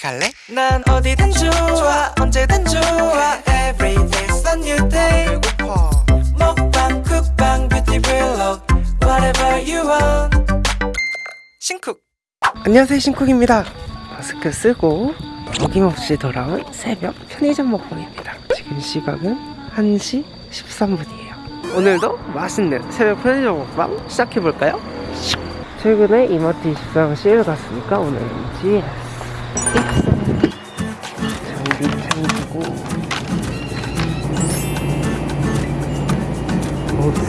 같이 갈래? 난 어디든 좋아 언제든 좋아. Every day's a new day. 배고파. 먹방 쿡방 뷰티 블록 Whatever you want. 신쿡. 안녕하세요 신쿡입니다. 마스크 쓰고 어김없이 돌아온 새벽 편의점 먹방입니다. 지금 시각은 1시 13분이에요. 오늘도 맛있는 새벽 편의점 먹방 시작해볼까요? 최근에 이마트 24가 세일 갔으니까 오늘은 GS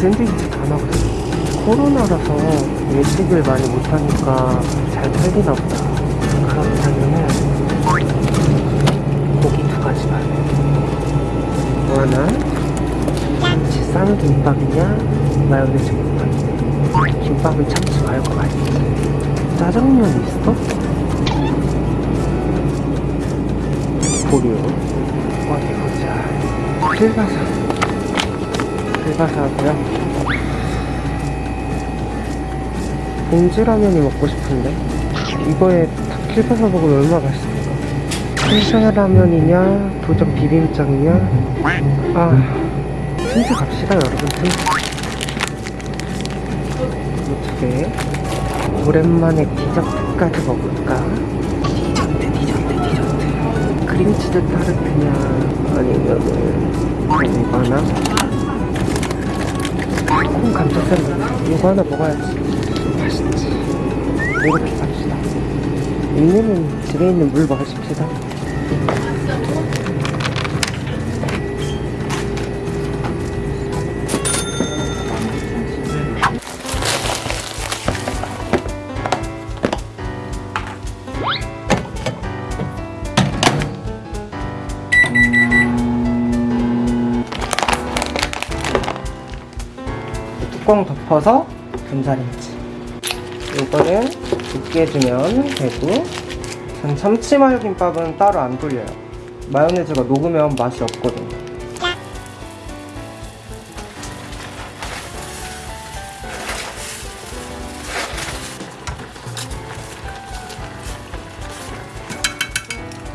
샌드위치 다 나갔어 코로나라서 외식을 많이 못하니까 잘 팔리나 보다. 그렇다면은 고기 두 가지 만. 뭐 하나? 김치 쌈 김밥이냐? 마요네즈 김밥이냐? 김밥은 참치 말고 맛있지 짜장면 있어? 보류 어디 보자 필바사 필바사 하고요? 봉지라면이 먹고 싶은데? 이거에 필바사 먹으면 얼마나 맛있을까? 텐션 라면이냐 도전 비빔장이냐? 아 틴트 갑시다 여러분 틴트 어떻게? 오랜만에 디저트까지 먹을까? 디저트 디저트 디저트. 크림치즈 타르트냐? 아니면은 이거 하나? 콩 감자 샌드위치 이거 하나 먹어야지. 맛있지. 이렇게 갑시다. 있는 집에 있는 물 마십시다 덮어서 분사김치 이거를 두께 주면 되고 전 참치 마요 김밥은 따로 안 돌려요. 마요네즈가 녹으면 맛이 없거든요.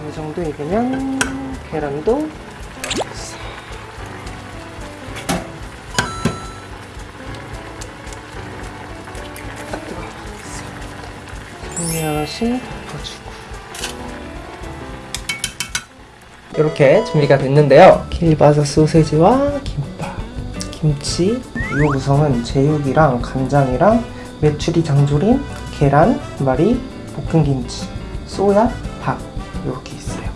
이 정도 익으면 계란도 살며시 덮어주고. 이렇게 준비가 됐는데요. 킬바사 소세지와 김밥 김치 이 구성은 제육이랑 간장이랑 메추리 장조림 계란 말이 볶은김치 쏘야 밥 이렇게 있어요.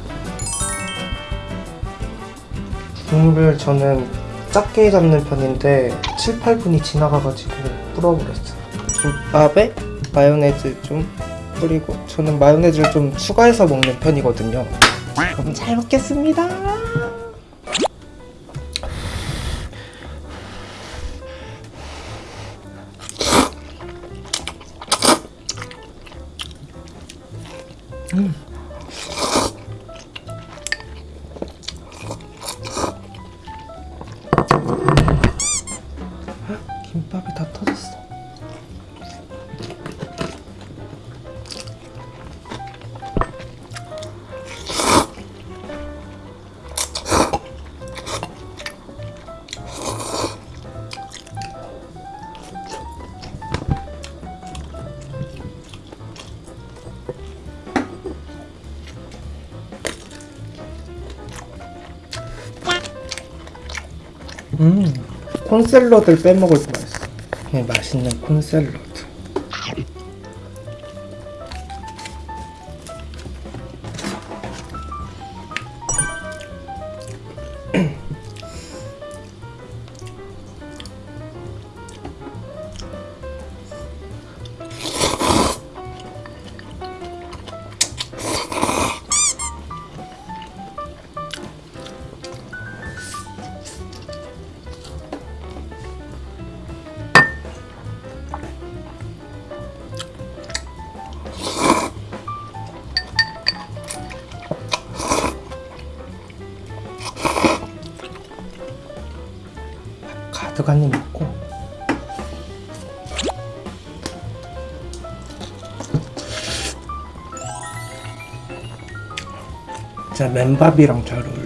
국물을 저는 작게 잡는 편인데 7, 8분이 지나가가지고 불어버렸어요. 김밥에 마요네즈 좀 뿌리고 저는 마요네즈를 좀 추가해서 먹는 편이거든요. 그럼 잘 먹겠습니다. 음. 김밥이 다 터졌어 음, 콘샐러드를 빼먹을 뻔했어. 그냥 맛있는 콘샐러드. 가득 한 입 먹고 진짜 맨밥이랑 잘 어울려.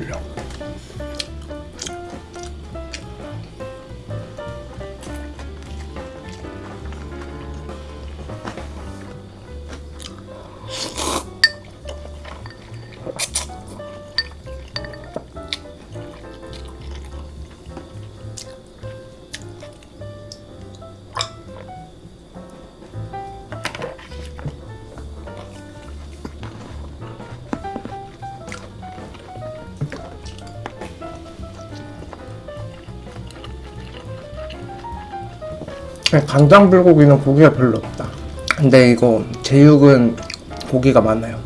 간장 불고기는 고기가 별로 없다. 근데 이거 제육은 고기가 많아요.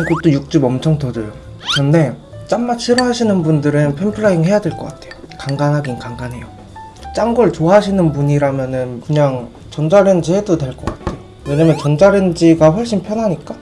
이것도 육즙 엄청 터져요. 근데 짠맛 싫어하시는 분들은 팬프라잉 해야 될 것 같아요. 간간하긴 간간해요. 짠 걸 좋아하시는 분이라면 은 그냥 전자레인지 해도 될 것 같아요. 왜냐면 전자레인지가 훨씬 편하니까.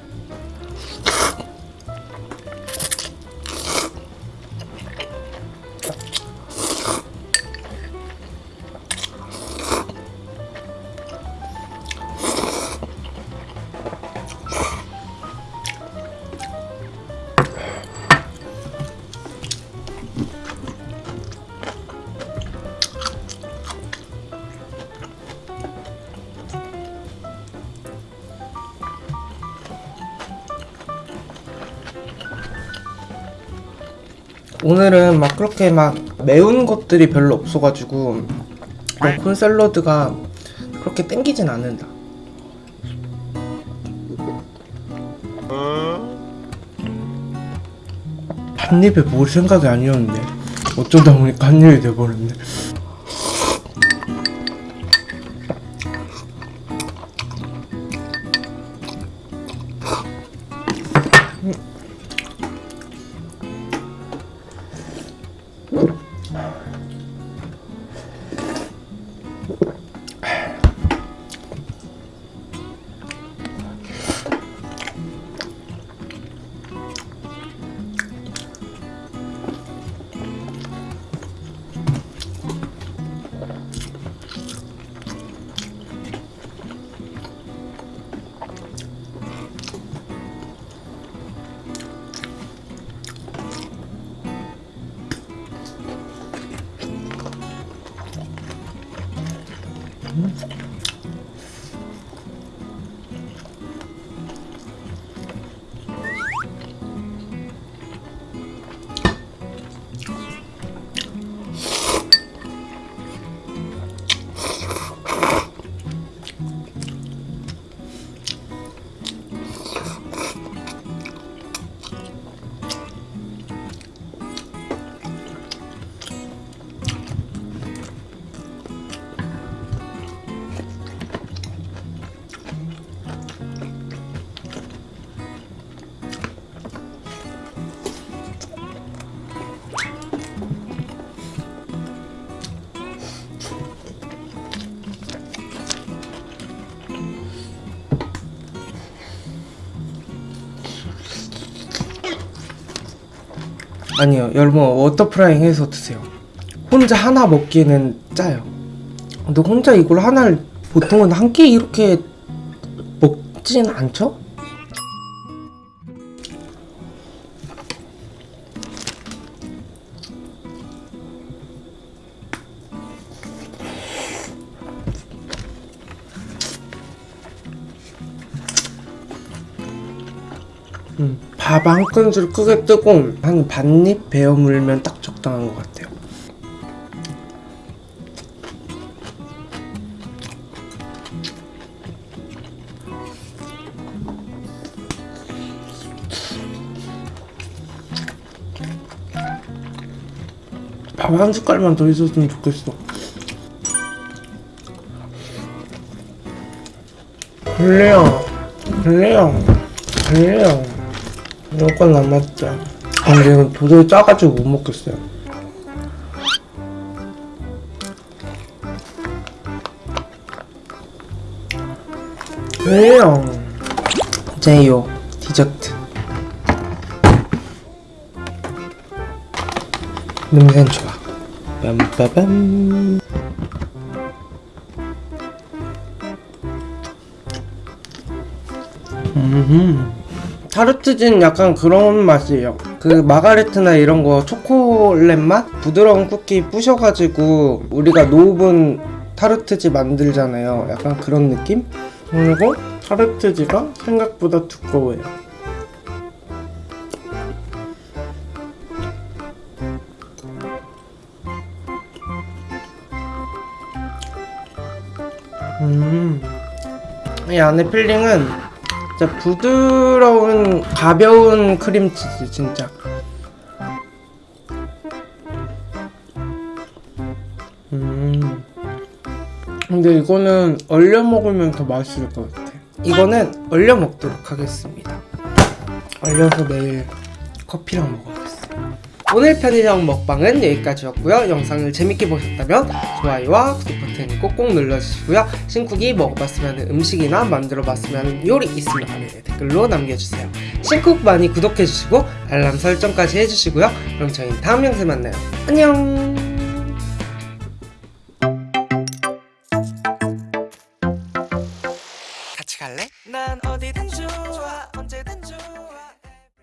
오늘은 막 그렇게 막 매운 것들이 별로 없어가지고 콘 샐러드가 그렇게 땡기진 않는다. 한 입에 먹을 생각이 아니었는데 어쩌다 보니까 한 입이 돼버렸네. Mm-hmm. 아니요 여러분 워터프라잉 해서 드세요 혼자 하나 먹기에는 짜요 근데 혼자 이걸 하나를 보통은 한 끼 이렇게 먹진 않죠? 밥한 큰술 크게 뜨고 한 반입 베어 물면 딱 적당한 것 같아요. 밥 한 숟갈만 더 있었으면 좋겠어. 블레야, 그래요. 그래요. 이건 남았죠. 아, 근데 이건 도저히 짜가지고 못 먹겠어요. 그래요. 제요 디저트. 냄새는 좋아. 빰빠밤. 음. 타르트진 약간 그런 맛이에요. 그 마가레트나 이런 거 초콜릿 맛? 부드러운 쿠키 부셔가지고 우리가 노분 타르트지 만들잖아요. 약간 그런 느낌? 그리고 타르트지가 생각보다 두꺼워요. 음. 이 안에 필링은 진짜 부드러운 가벼운 크림치즈 진짜. 음. 근데 이거는 얼려 먹으면 더 맛있을 것 같아. 이거는 얼려 먹도록 하겠습니다. 얼려서 내일 커피랑 먹어야겠어 오늘 편의점 먹방은 여기까지였고요. 영상을 재밌게 보셨다면 좋아요와 구독 버튼 꼭꼭 눌러주시고요. 신쿡이 먹어봤으면 음식이나 만들어봤으면 요리 있으면 아래 댓글로 남겨주세요. 신쿡 많이 구독해주시고 알람 설정까지 해주시고요. 그럼 저희 다음 영상에 만나요. 안녕